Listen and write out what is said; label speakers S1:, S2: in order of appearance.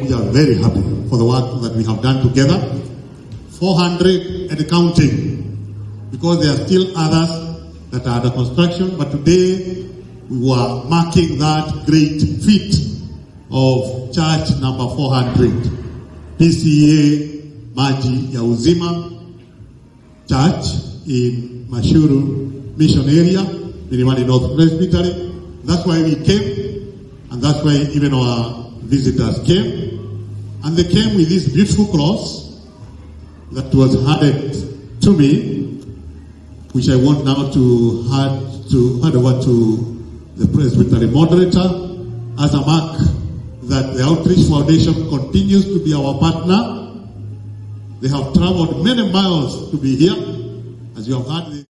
S1: we are very happy for the work that we have done together. 400 and counting, because there are still others that are under construction, but today we were marking that great feat of church number 400, PCA Maji ya Uzima Church in Mashuru Mission Area, Milimani North Presbytery. That's why we came, and that's why even our visitors came. And they came with this beautiful cross that was handed to me, which I want now to hand to hand over to the presbytery moderator as a mark that the Outreach Foundation continues to be our partner. They have traveled many miles to be here, as you have heard.